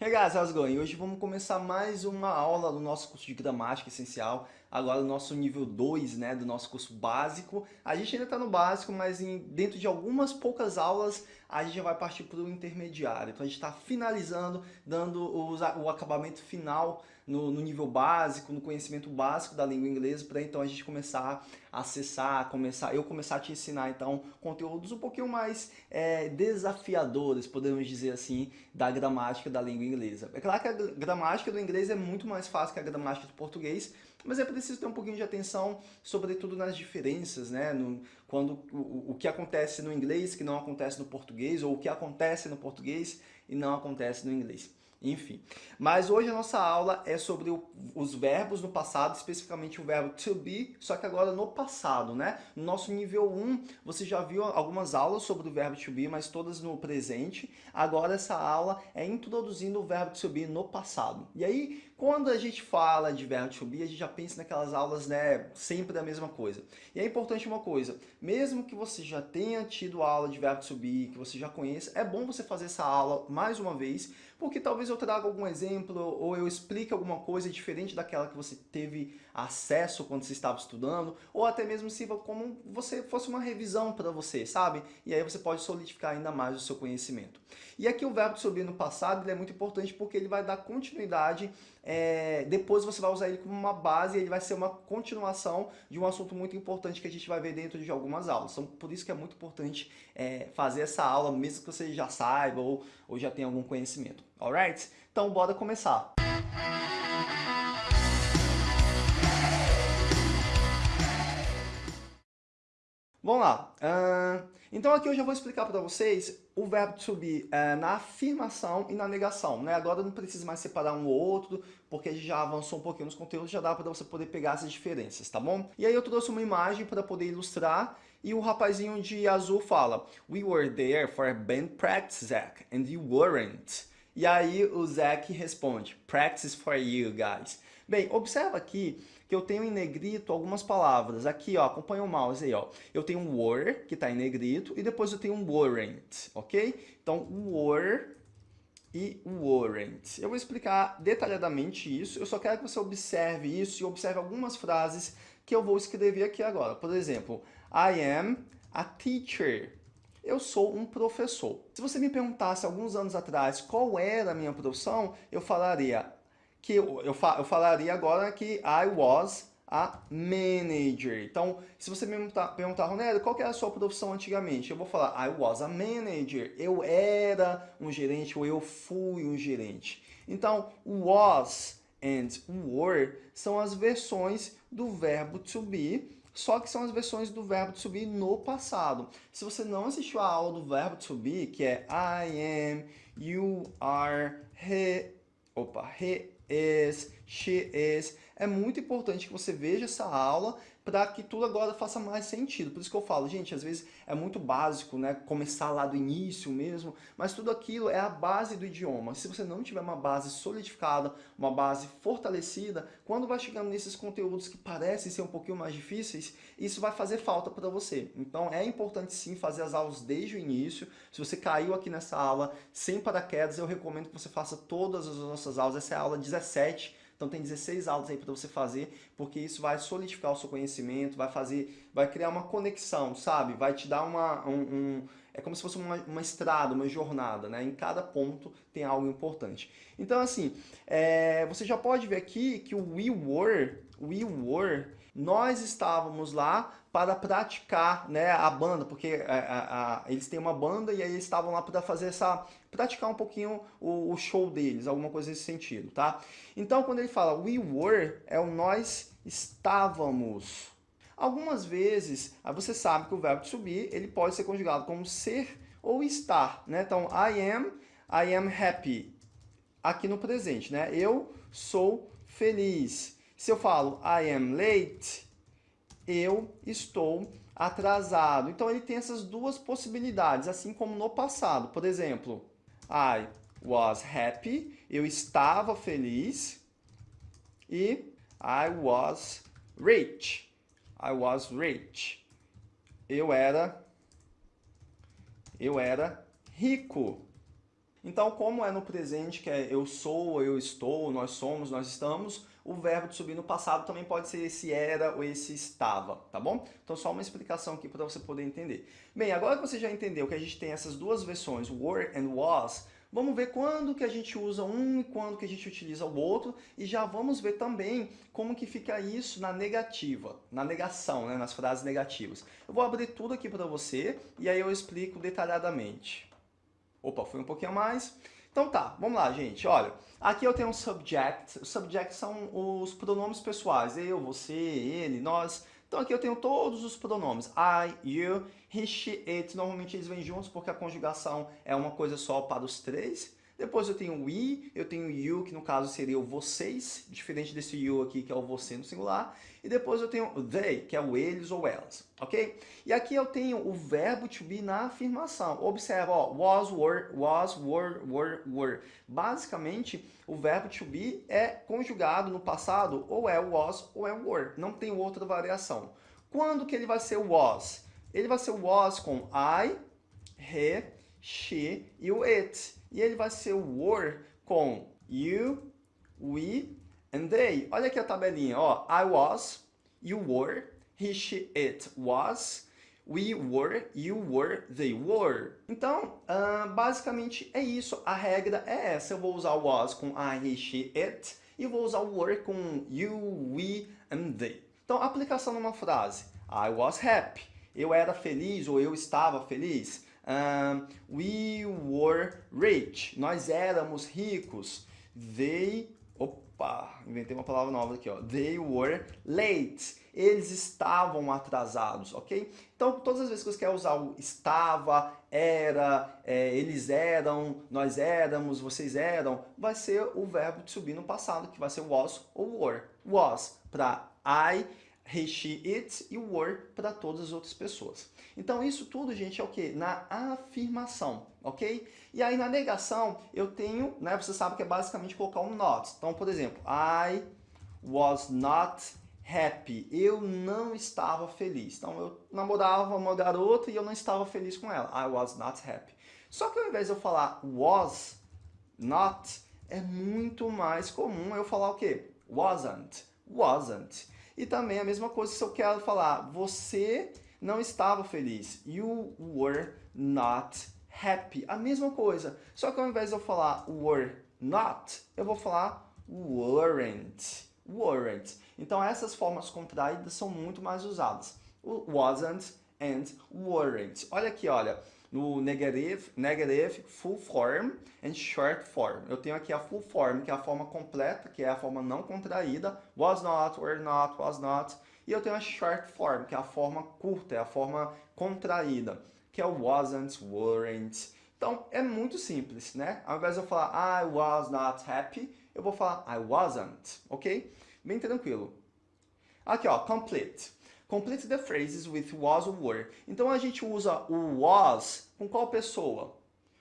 Hey guys, how's going? Hoje vamos começar mais uma aula do nosso curso de gramática essencial, agora no nosso nível 2, né, do nosso curso básico. A gente ainda está no básico, mas em, dentro de algumas poucas aulas a gente já vai partir para o intermediário. Então a gente está finalizando, dando os, o acabamento final no, no, nível básico, no conhecimento básico da língua inglesa, para então a gente começar a acessar, começar, eu começar a te ensinar então conteúdos um pouquinho mais é, desafiadores, podemos dizer assim, da gramática da língua inglesa. É claro que a gramática do inglês é muito mais fácil que a gramática do português, mas é preciso ter um pouquinho de atenção, sobretudo nas diferenças, né? No, quando o, o que acontece no inglês que não acontece no português, ou o que acontece no português e não acontece no inglês. Enfim, mas hoje a nossa aula é sobre o, os verbos no passado, especificamente o verbo to be, só que agora no passado, né? No nosso nível 1, você já viu algumas aulas sobre o verbo to be, mas todas no presente. Agora essa aula é introduzindo o verbo to be no passado. E aí, quando a gente fala de verbo to be, a gente já pensa naquelas aulas, né, sempre a mesma coisa. E é importante uma coisa, mesmo que você já tenha tido aula de verbo to be, que você já conheça, é bom você fazer essa aula mais uma vez, porque talvez eu traga algum exemplo ou eu explique alguma coisa diferente daquela que você teve acesso quando você estava estudando, ou até mesmo sirva como você fosse uma revisão para você, sabe? E aí você pode solidificar ainda mais o seu conhecimento. E aqui o verbo to be no passado é muito importante porque ele vai dar continuidade é, depois você vai usar ele como uma base e ele vai ser uma continuação de um assunto muito importante que a gente vai ver dentro de algumas aulas. Então, por isso que é muito importante é, fazer essa aula, mesmo que você já saiba ou, ou já tenha algum conhecimento. Alright? Então, bora começar! Vamos lá. Uh, então aqui eu já vou explicar para vocês o verbo to be uh, na afirmação e na negação. Né? Agora não precisa mais separar um ou outro, porque a gente já avançou um pouquinho nos conteúdos, já dá para você poder pegar essas diferenças, tá bom? E aí eu trouxe uma imagem para poder ilustrar e o rapazinho de azul fala We were there for band practice, Zach, and you weren't. E aí o Zach responde Practice for you, guys. Bem, observa aqui que eu tenho em negrito algumas palavras. Aqui, ó, acompanha o mouse aí, ó. Eu tenho um were, que está em negrito, e depois eu tenho um weren't, ok? Então, were e weren't. Eu vou explicar detalhadamente isso, eu só quero que você observe isso e observe algumas frases que eu vou escrever aqui agora. Por exemplo, I am a teacher. Eu sou um professor. Se você me perguntasse alguns anos atrás qual era a minha profissão, eu falaria que eu, eu, fa eu falaria agora que I was a manager. Então, se você me perguntar, Ronélio, qual era a sua profissão antigamente? Eu vou falar I was a manager. Eu era um gerente ou eu fui um gerente. Então, was and were são as versões do verbo to be, só que são as versões do verbo to be no passado. Se você não assistiu a aula do verbo to be, que é I am, you are, he, opa, he is, she is. É muito importante que você veja essa aula para que tudo agora faça mais sentido. Por isso que eu falo, gente, às vezes é muito básico, né, começar lá do início mesmo, mas tudo aquilo é a base do idioma. Se você não tiver uma base solidificada, uma base fortalecida, quando vai chegando nesses conteúdos que parecem ser um pouquinho mais difíceis, isso vai fazer falta para você. Então é importante sim fazer as aulas desde o início. Se você caiu aqui nessa aula sem paraquedas, eu recomendo que você faça todas as nossas aulas. Essa é a aula 17 então tem 16 aulas aí para você fazer, porque isso vai solidificar o seu conhecimento, vai fazer, vai criar uma conexão, sabe? Vai te dar uma, um, um é como se fosse uma, uma, estrada, uma jornada, né? Em cada ponto tem algo importante. Então, assim, é, você já pode ver aqui que o we were, we were, nós estávamos lá para praticar né, a banda, porque a, é, a, a, eles têm uma banda e aí eles estavam lá para fazer essa, praticar um pouquinho o, o, show deles, alguma coisa nesse sentido, tá? Então, quando ele fala we were, é o nós estávamos. Algumas vezes, você sabe que o verbo to be, ele pode ser conjugado como ser ou estar, né? Então, I am, I am happy, aqui no presente, né? Eu sou feliz. Se eu falo I am late, eu estou atrasado. Então ele tem essas duas possibilidades, assim como no passado. Por exemplo, I was happy, eu estava feliz. E I was rich, I was rich. Eu era, eu era rico. Então, como é no presente, que é eu sou, eu estou, nós somos, nós estamos, o verbo to be no passado também pode ser esse era ou esse estava, tá bom? Então, só uma explicação aqui para você poder entender. Bem, agora que você já entendeu que a gente tem essas duas versões, were and was, Vamos ver quando que a gente usa um e quando que a gente utiliza o outro e já vamos ver também como que fica isso na negativa, na negação, né, nas frases negativas. Eu vou abrir tudo aqui para você e aí eu explico detalhadamente. Opa, foi um pouquinho mais. Então tá, vamos lá, gente. Olha, aqui eu tenho um subject. Os subjects são os pronomes pessoais. Eu, você, ele, nós. Então aqui eu tenho todos os pronomes. I, you, he, she, it. Normalmente eles vêm juntos porque a conjugação é uma coisa só para os três. Depois eu tenho we, eu tenho you, que no caso seria o vocês, diferente desse you aqui, que é o você no singular. E depois eu tenho they, que é o eles ou elas, ok? E aqui eu tenho o verbo to be na afirmação. Observa, ó, was, were, was, were, were, were. Basicamente, o verbo to be é conjugado no passado, ou é was ou é were. Não tem outra variação. Quando que ele vai ser was? Ele vai ser was com I, he, she e o it. E ele vai ser o were com you, we and they. Olha aqui a tabelinha, ó. I was, you were, he, she, it was, we were, you were, they were. Então, uh, basicamente é isso. A regra é essa. Eu vou usar was com I, he, she, it e vou usar were com you, we and they. Então, aplicação numa frase. I was happy. Eu era feliz ou eu estava feliz. We were rich. Nós éramos ricos. They... Opa, inventei uma palavra nova aqui, ó. They were late. Eles estavam atrasados, ok? Então, todas as vezes que você quer usar o estava, era, é, eles eram, nós éramos, vocês eram, vai ser o verbo de subir no passado, que vai ser was ou were. Was para I, she, it e were para todas as outras pessoas. Então isso tudo, gente, é o que? Na afirmação, ok? E aí na negação eu tenho, né, você sabe que é basicamente colocar um not. Então, por exemplo, I was not happy. Eu não estava feliz. Então eu namorava uma garota e eu não estava feliz com ela. I was not happy. Só que ao invés de eu falar was not, é muito mais comum eu falar o quê? Wasn't. Wasn't. E também a mesma coisa se eu quero falar você não estava feliz. You were not happy. A mesma coisa. Só que ao invés de eu falar were not, eu vou falar weren't. Weren't. Então essas formas contraídas são muito mais usadas. Wasn't and weren't. Olha aqui, olha. No negative, negative, full form and short form. Eu tenho aqui a full form, que é a forma completa, que é a forma não contraída. Was not, were not, was not. E eu tenho a short form, que é a forma curta, é a forma contraída, que é o wasn't, weren't. Então, é muito simples, né? Ao invés de eu falar I was not happy, eu vou falar I wasn't, ok? Bem tranquilo. Aqui, ó, complete. Complete the phrases with was or were. Então, a gente usa o was com qual pessoa?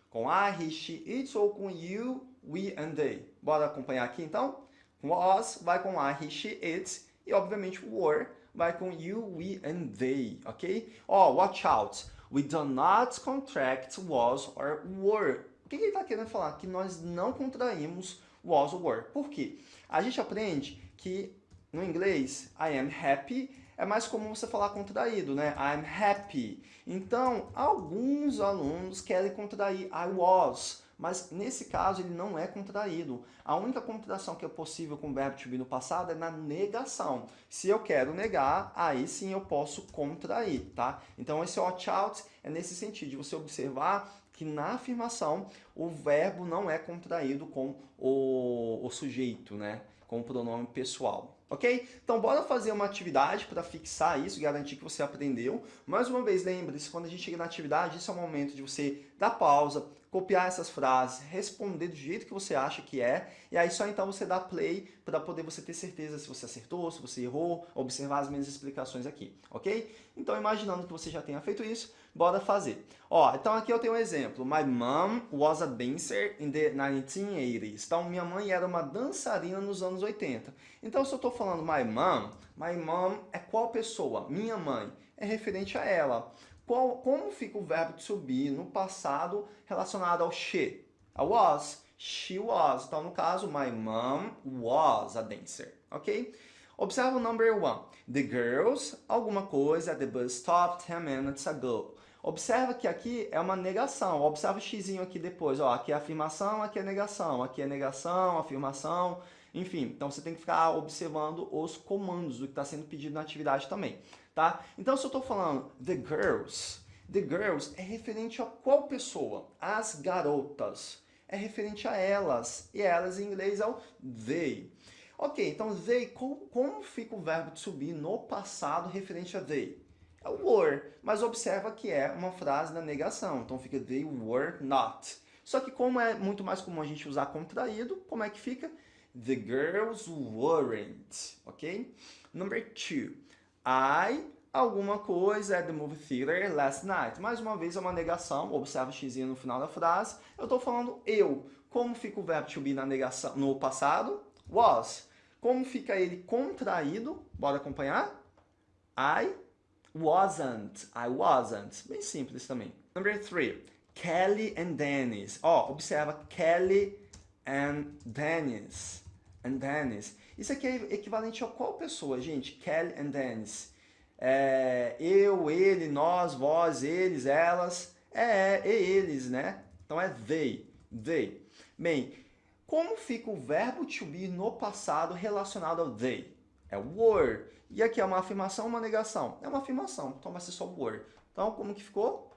Com I, he, she, it ou com you, we and they? Bora acompanhar aqui, então? Was vai com I, he, she, it e, obviamente, were vai com you, we and they, ok? Ó, oh, watch out. We do not contract was or were. O que ele está querendo falar? Que nós não contraímos was or were. Por quê? A gente aprende que no inglês, I am happy, é mais comum você falar contraído, né? I'm happy. Então, alguns alunos querem contrair I was, mas nesse caso ele não é contraído. A única contração que é possível com o verbo to be no passado é na negação. Se eu quero negar, aí sim eu posso contrair, tá? Então esse watch out é nesse sentido, de você observar que na afirmação o verbo não é contraído com o, o sujeito, né? Com o pronome pessoal ok? Então bora fazer uma atividade para fixar isso, garantir que você aprendeu. Mais uma vez, lembre-se, quando a gente chega na atividade, isso é o momento de você dar pausa, copiar essas frases, responder do jeito que você acha que é, e aí só então você dá play para poder você ter certeza se você acertou, se você errou, observar as minhas explicações aqui, ok? Então imaginando que você já tenha feito isso, bora fazer. Ó, então aqui eu tenho um exemplo. My mom was a dancer in the 1980s. Então minha mãe era uma dançarina nos anos 80. Então se eu estou falando my mom, my mom é qual pessoa? Minha mãe. É referente a ela. Qual, como fica o verbo to be no passado relacionado ao she? A was, she was. Então, no caso, my mom was a dancer, ok? Observa o number one. The girls, alguma coisa, at the bus stop 10 minutes ago. Observa que aqui é uma negação. Observa o xizinho aqui depois. Ó, aqui é afirmação, aqui é negação. Aqui é negação, afirmação, enfim. Então você tem que ficar observando os comandos do que está sendo pedido na atividade também. Tá? Então se eu estou falando the girls, the girls é referente a qual pessoa? As garotas. É referente a elas. E elas em inglês é o they. Ok, então they, como, como fica o verbo de subir no passado referente a they? É were, mas observa que é uma frase da negação, então fica they were not. Só que como é muito mais comum a gente usar contraído, como é que fica? The girls weren't, ok? Number two, I, alguma coisa at the movie theater last night. Mais uma vez é uma negação, observa o x no final da frase. Eu estou falando eu. Como fica o verbo to be na negação, no passado? Was. Como fica ele contraído? Bora acompanhar? I wasn't, I wasn't. Bem simples também. Number three, Kelly and Dennis. Ó, oh, observa Kelly and Dennis. And Dennis. Isso aqui é equivalente a qual pessoa, gente? Kelly and Dennis. É, eu, ele, nós, vós, eles, elas. É, é, eles, né? Então é they, they. Bem, como fica o verbo to be no passado relacionado ao they? É were. E aqui é uma afirmação ou uma negação? É uma afirmação, então vai ser só were. Então, como que ficou?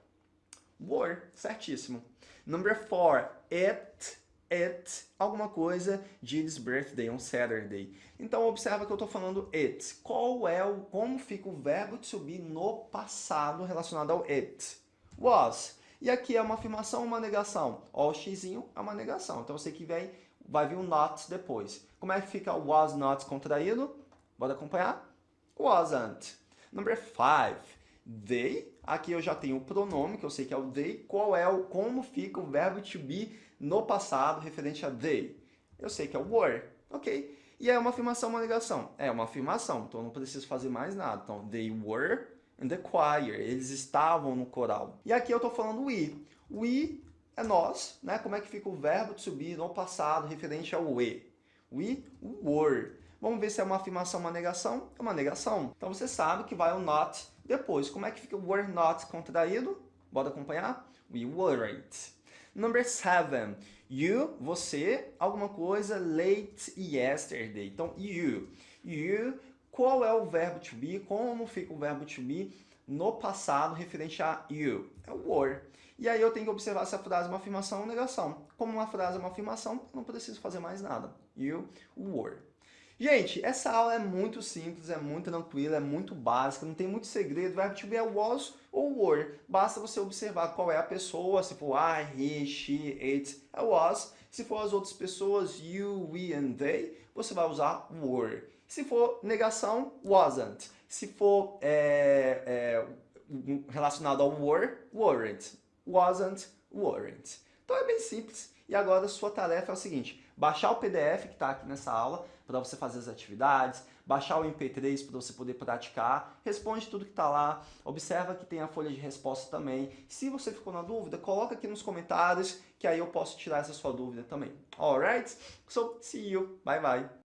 Were, certíssimo. Number four, it, it, alguma coisa, Jill's birthday on Saturday. Então, observa que eu estou falando it. Qual é o, como fica o verbo to be no passado relacionado ao it? Was. E aqui é uma afirmação ou uma negação? Ó, o x é uma negação. Então, você que vem, vai vir um not depois. Como é que fica o was not contraído? Pode acompanhar? Wasn't. Number five. They. Aqui eu já tenho o pronome, que eu sei que é o they. Qual é o, como fica o verbo to be no passado referente a they? Eu sei que é o were. Ok. E é uma afirmação, uma negação? É uma afirmação, então eu não preciso fazer mais nada. Então, they were in the choir. Eles estavam no coral. E aqui eu estou falando we. We é nós, né? Como é que fica o verbo to be no passado referente ao we? We were. Vamos ver se é uma afirmação ou uma negação. É uma negação. Então você sabe que vai o not depois. Como é que fica o were not contraído? Bora acompanhar? We weren't. Number seven. You, você, alguma coisa late yesterday. Então, you. You, qual é o verbo to be? Como fica o verbo to be no passado referente a you? É o were. E aí eu tenho que observar se a frase é uma afirmação ou negação. Como uma frase é uma afirmação, não preciso fazer mais nada. You were. Gente, essa aula é muito simples, é muito tranquila, é muito básica, não tem muito segredo. O verbo to be é was ou were. Basta você observar qual é a pessoa, se for I, he, she, it, é was. Se for as outras pessoas, you, we and they, você vai usar were. Se for negação, wasn't. Se for é, é, relacionado ao were, weren't. Wasn't, weren't. Então é bem simples. E agora a sua tarefa é o seguinte, baixar o PDF que está aqui nessa aula, para você fazer as atividades, baixar o MP3 para você poder praticar, responde tudo que está lá, observa que tem a folha de resposta também. Se você ficou na dúvida, coloca aqui nos comentários que aí eu posso tirar essa sua dúvida também. Alright? So, see you. Bye, bye.